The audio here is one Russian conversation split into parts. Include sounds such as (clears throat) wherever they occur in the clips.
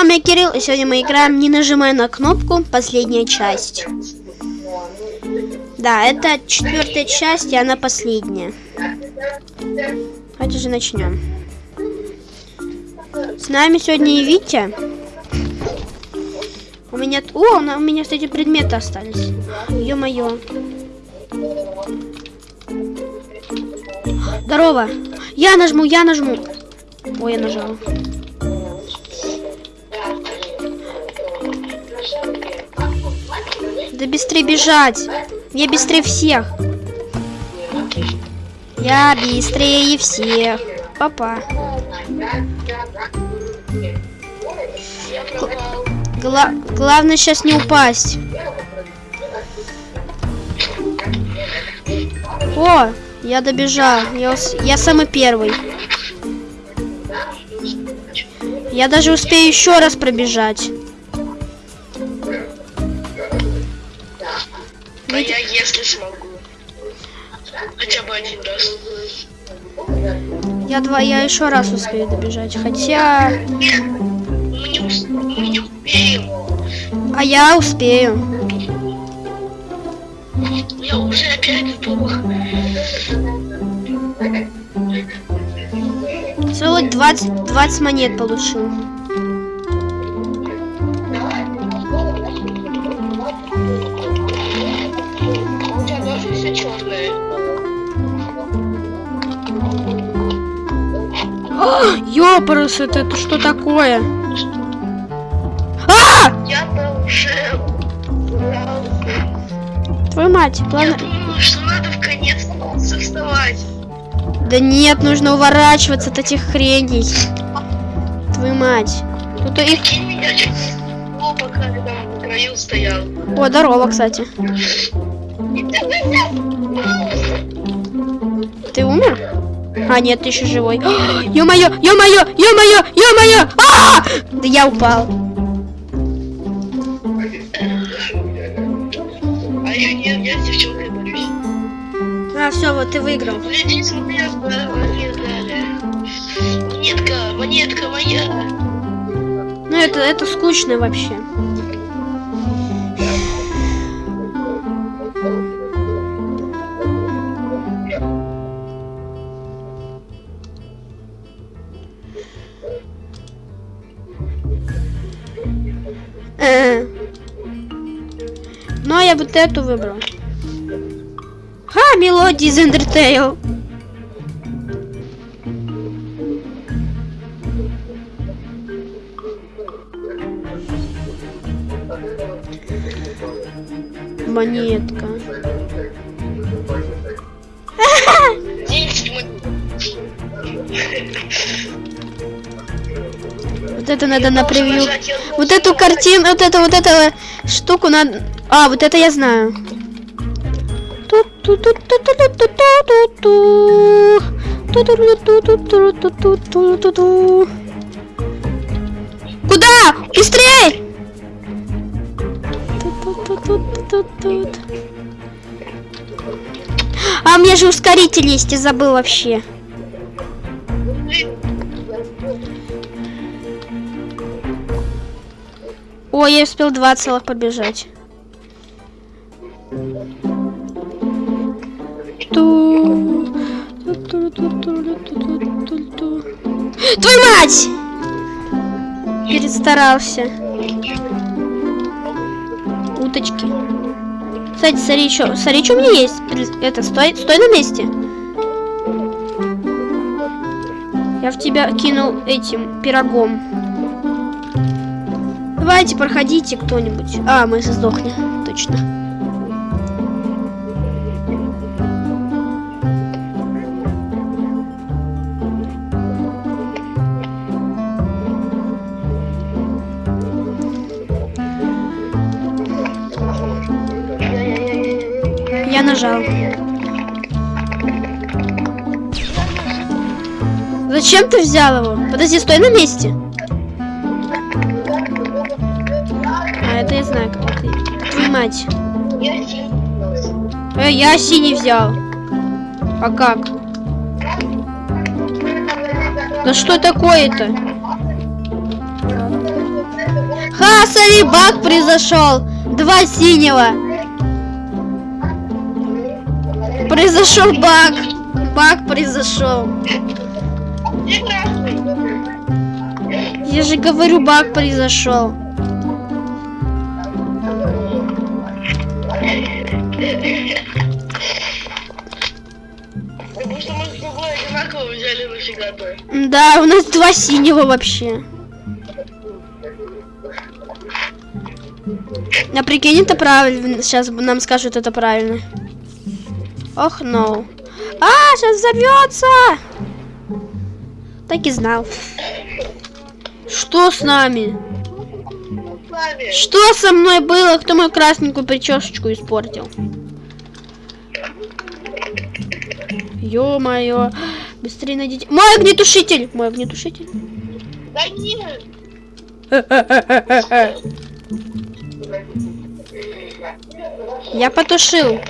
С вами Кирилл, и сегодня мы играем не нажимая на кнопку, последняя часть. Да, это четвертая часть, и она последняя. Давайте же начнем. С нами сегодня и Витя. У меня... О, у меня, кстати, предметы остались. Ё-моё. Здорово. Я нажму, я нажму. Ой, я нажал. Да быстрее бежать. Я быстрее всех. Я быстрее всех. Папа. Гла главное сейчас не упасть. О, я добежал. Я, я самый первый. Я даже успею еще раз пробежать. А я если смогу. Хотя бы один раз. Я два, я еще раз успею добежать. Хотя. Мы не, ус- мы не успеем. А я успею. Я уже опять сдох. Целых 20, 20 монет получил. Ёпарас, это, это что такое? А! Я-то уже... Твою мать, Я ладно. думаю, что надо в конец вставать. Да нет, нужно уворачиваться от этих хреней. Твою мать. Тут их... Я. О, здорово, кстати. Ты умер? А, нет, ты еще живой. (gasps) Ё-моё, ё-моё, ё-моё, ё-моё! А! Да я упал. А я не, я с девчонкой борюсь. А, все, вот ты выиграл. Гляди, смотри, монетка. Монетка, монетка моя. Ну, это, это скучно вообще. Вот эту выбрал. Ха, мелодия из Undertale. Монетка. 10 (laughs) монет. Вот это надо на превью. Вот эту картину, вот эту, вот эту штуку надо... А, вот это я знаю. Куда? Быстрей! А мне же ускоритель есть, я забыл вообще. Ой, я успел два целых побежать. Ту-ту-ту-ту-ту-ту-ту-ту. Твою мать! Перестарался. Уточки. Кстати, смотри, что, смотри, что у меня есть. Это, стой, стой на месте. Я в тебя кинул этим пирогом. Давайте, проходите кто-нибудь. А, мы сдохли. Точно. Я нажал. Зачем ты взял его? Подожди, стой на месте. А, это я знаю, как это. Твою мать. Э, я синий взял. А как? Да что такое-то? Ха, смотри, баг произошел. Два синего. Произошел баг. Баг произошел. Я же говорю, баг произошел. Потому что мы с тобой одинаково взяли нафига-то. Да, у нас два синего вообще. А прикинь, это правильно. Сейчас нам скажут, это правильно. Ох, no. А, сейчас взорвется! Так и знал. Что с нами? С. Что со мной было? Кто мою красненькую причешечку испортил? Ё-моё. Быстрее найдите. Мой огнетушитель! Мой огнетушитель. Да нет. Я потушил.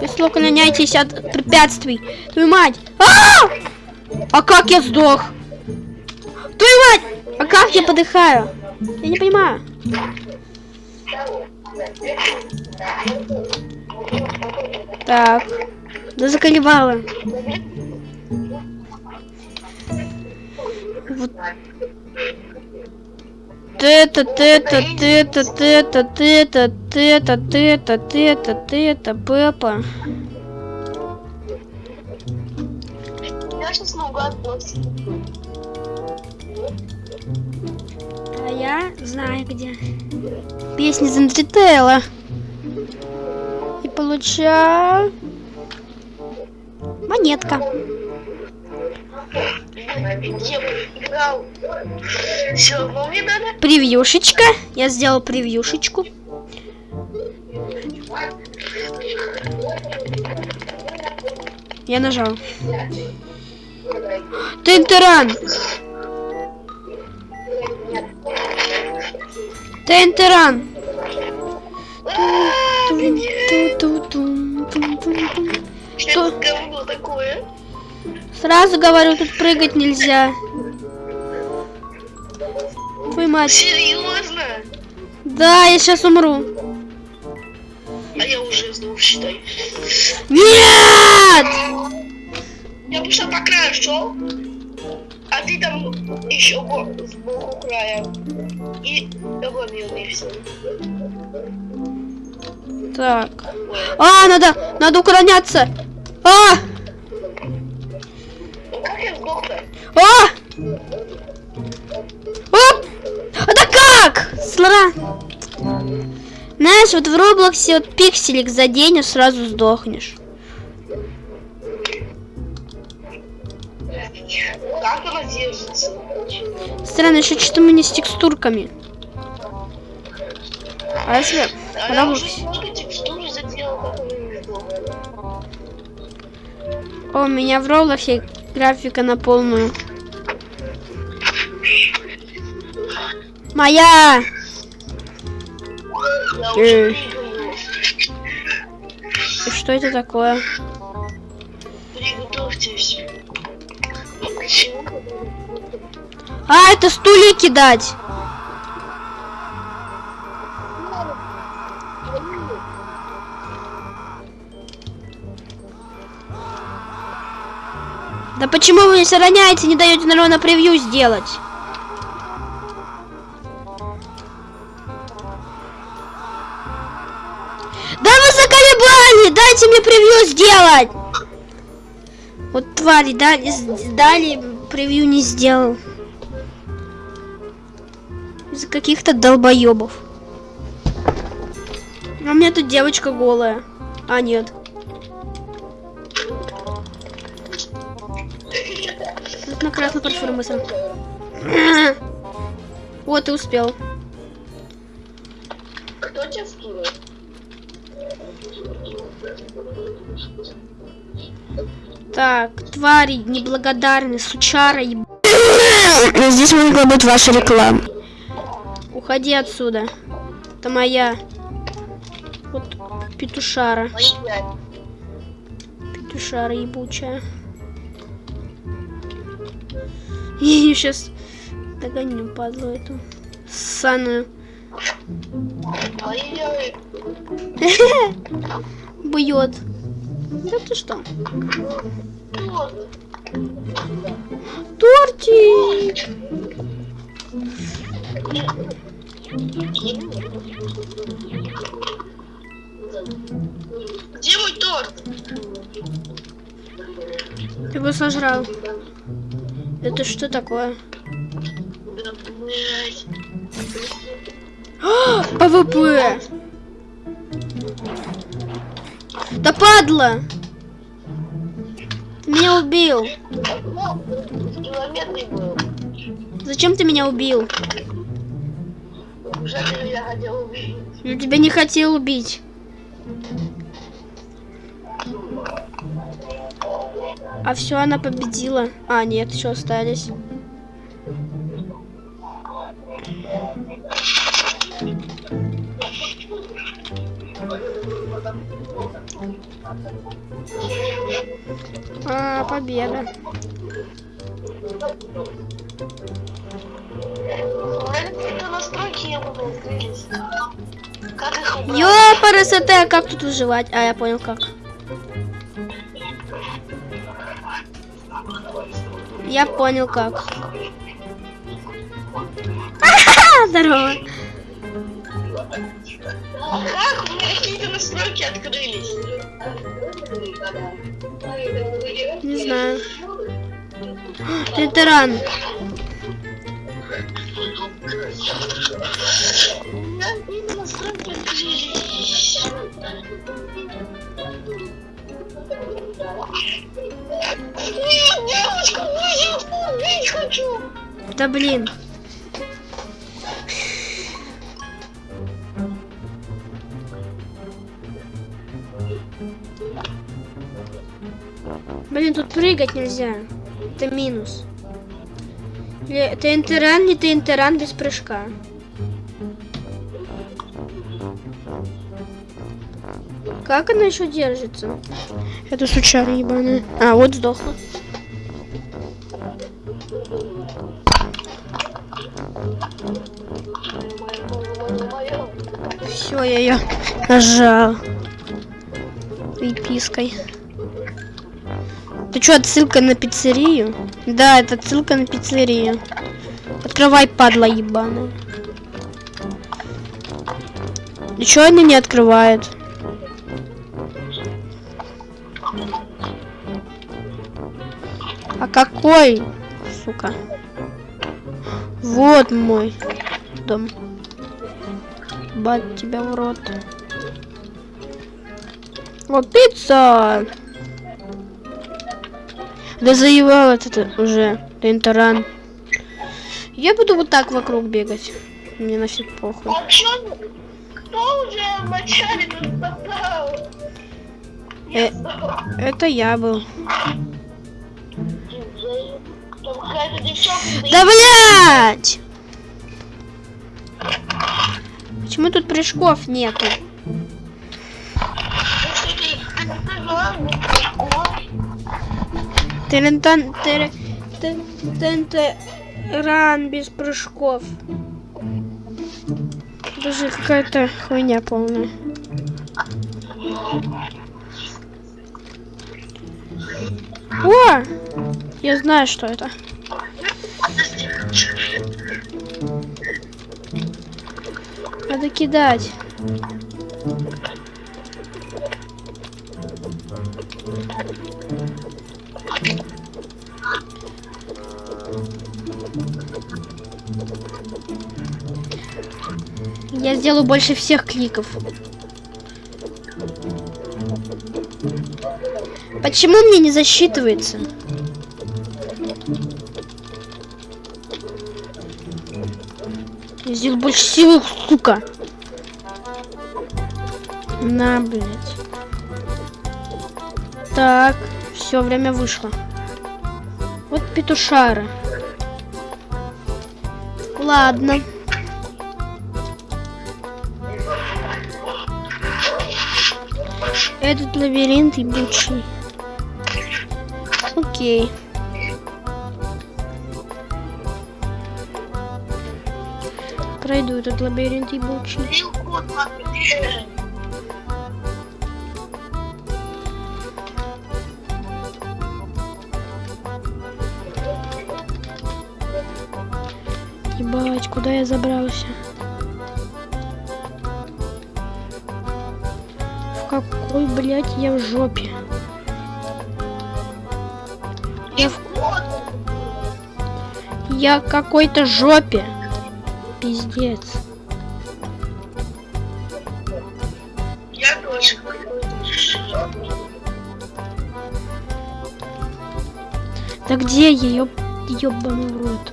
Если уклоняйтесь от препятствий. Твою мать! А! а как я сдох? Твою мать! А как я подыхаю? Я не понимаю. Так. Да заколебало. Вот. Ты-то, ты-то, ты-то, ты-то, ты-то, ты-то, ты-то, ты-то, ты-то, Пеппа. Я сейчас наугад. А я знаю где. Песни из Undertale. И получаю... Монетка. Превьюшечка. Я сделал превьюшечку. Я нажал. Тентеран! Тентеран! Что Что? такое? Сразу говорю, тут прыгать нельзя. Твою мать. Серьезно? Да, я сейчас умру. А я уже сдох, считай. Нет! Я просто по краю шел, а ты там еще бо- сбоку края. И обломил и все. Так. А, надо, надо уклоняться. А! А! Оп! А да как? Слара. Знаешь, вот в Роблоксе вот пикселик задень, и сразу сдохнешь. Как она держится? Странно, еще что-то мы не с текстурками. А если А я уже много текстур заделал, как она не сдохла. О, у меня в Роблоксе графика на полную. Моя! Э. И что это такое? Приготовьтесь. А, это стулья кидать. Да почему вы не сохраняете, не даете нормально превью сделать? Да вы заколебали! Дайте мне превью сделать! Вот твари, дали, дали превью не сделал. Из-за каких-то долбоебов. А у меня тут девочка голая. А, нет. Мысль. (clears throat) Вот, и успел. Кто тебя скинул? Так, твари неблагодарные, сучара еб... (clears throat) Здесь могла быть ваша реклама. Уходи отсюда. Это моя. Вот петушара. Петушара ебучая. Я ее сейчас догоню, падлу эту. Ой-ой-ой. (laughs) Бьет. Да ты что? Тортик! Где мой торт? Ты его сожрал. Это что такое? А, ПВП! Да падла! Ты меня убил. Зачем ты меня убил? Я тебя не хотел убить. А все, она победила. А, нет, еще остались. А, победа. Ёпарасоте, как тут выживать? А, я понял как. Я понял как. (laughs) Здорово. Как у меня какие-то настройки открылись? Не знаю. Ветеран. У меня какие-то настройки открылись. Нет, девочку, я убить хочу. Да блин. Блин, тут прыгать нельзя. Это минус. Или ТНТ-ран, не ТНТ-ран без прыжка. Как она еще держится? Это сучара ебаная. А, вот сдохла. Все, я ее нажал. Припиской. Ты что, отсылка на пиццерию? Да, это отсылка на пиццерию. Открывай, падла ебаная. И она не открывает? А какой? Сука. Вот мой дом. Бать тебя в рот. О, пицца! Да заевал это уже. Тентаран. Я буду вот так вокруг бегать. Мне нафиг похуй. А чё? Кто уже в начале тут попал? Э, это я был. Да блять! Почему тут прыжков нету? Терентан... Ран без прыжков. Даже какая-то хуйня полная. О! Я знаю, что это. Надо кидать. Я сделаю больше всех кликов. Почему мне не засчитывается? Я сделал больше силы, сука. На, блядь. Так, все, время вышло. Вот петушара. Ладно. Этот лабиринт ебучий. Окей. Пройду этот лабиринт на где? Ебать, куда я забрался? В какой, блядь, я в жопе? Я в, я в какой-то жопе. Пиздец. Я тоже. Да где я, ёб... ёбаный в рот?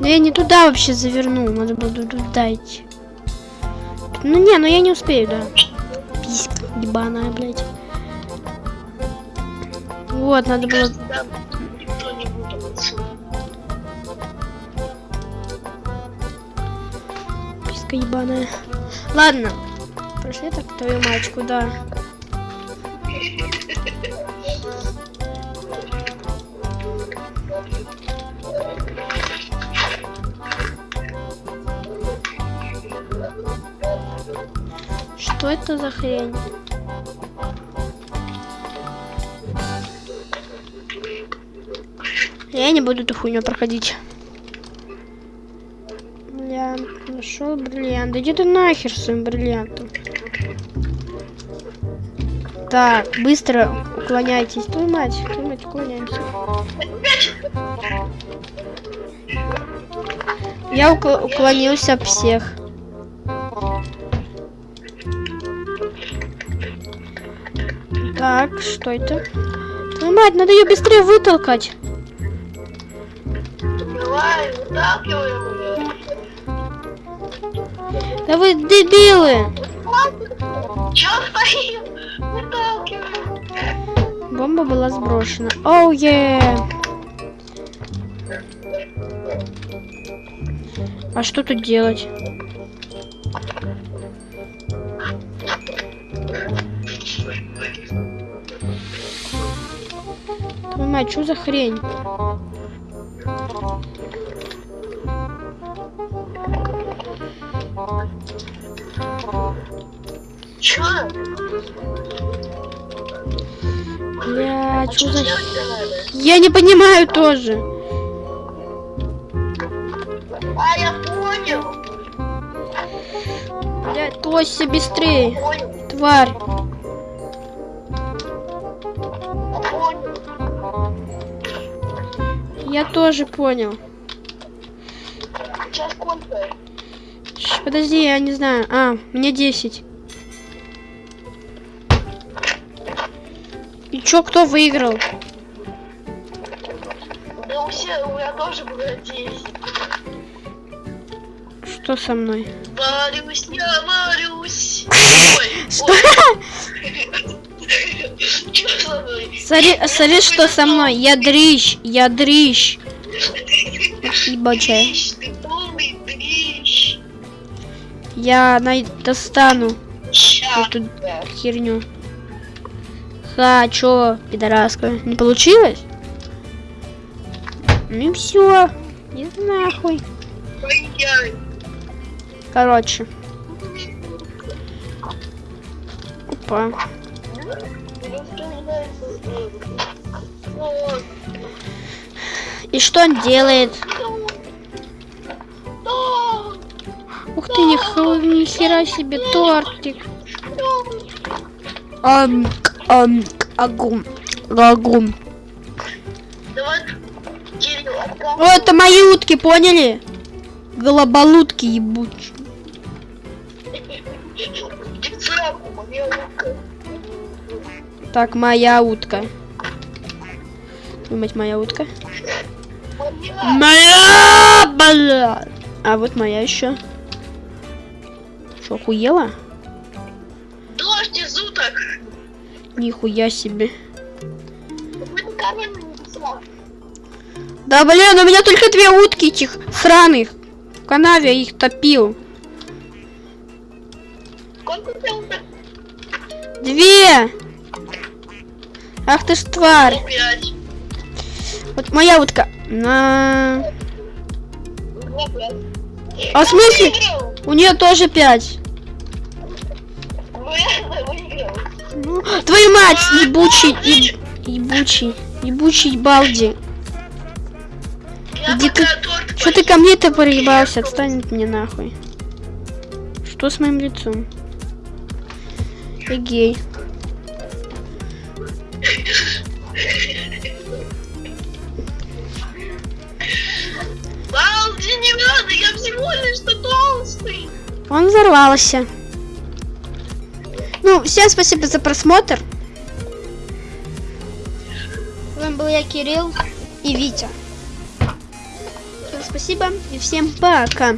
Да я не туда вообще завернул, надо было туда идти. Ну не, ну я не успею, да. Писька ебаная, блядь. Вот, надо было... Писька ебаная. Ладно. Прошли так твою мать, куда? Что это за хрень? Я не буду эту хуйню проходить. Нашел бриллиант. Иди ты нахер своим бриллиантом. Так, быстро уклоняйтесь. Твою мать, твою мать, уклоняемся. Я укл- уклонился от всех. Так, что это? Твою мать, надо ее быстрее вытолкать. Давай, выталкиваем ее. Да вы дебилы! Чё стоим? Выталкиваем. Бомба была сброшена. Оу, е! А что тут делать? Твою мать, что за хрень? Чё? Бля, что Чё за... Я не понимаю тоже. А, я понял. Бля, Тося, быстрее. Понял. Тварь. Понял. Я тоже понял. Подожди, я не знаю. А, мне 10. И чё, кто выиграл? Да у всех, у меня тоже было 10. Что со мной? Варюсь, я варюсь. Ой, Что? Смотри, смотри, что со мной. Я дрищ, я дрищ. Ебачая. Я най- достану Ща. эту херню. Ха, чё, пидораска? Не получилось? Ну и все. Иди нахуй. Короче. Опа. И что он делает? Ты, ни, ни хера себе тортик. Ам, ам, агум, агум. О, это мои утки, поняли? Голоболутки ебучие. Так, моя утка. Твою мать, моя утка. Моя. Моя, бля. А вот моя еще. Что, охуела? Дождь из уток. Нихуя себе. Да блин, у меня только две утки этих сраных. В канаве я их топил. Две! Ах ты ж тварь. Вот моя утка. На. Мне пять. А в смысле? У нее тоже пять. Ну, твою мать, ебучий, еб- ебучий, ебучий балди. Иди ты- Что ты ко мне-то проебался? Отстань от меня нахуй. Что с моим лицом? Ты Он взорвался. Ну, всем спасибо за просмотр. С вами был я, Кирилл и Витя. Всем спасибо и всем пока.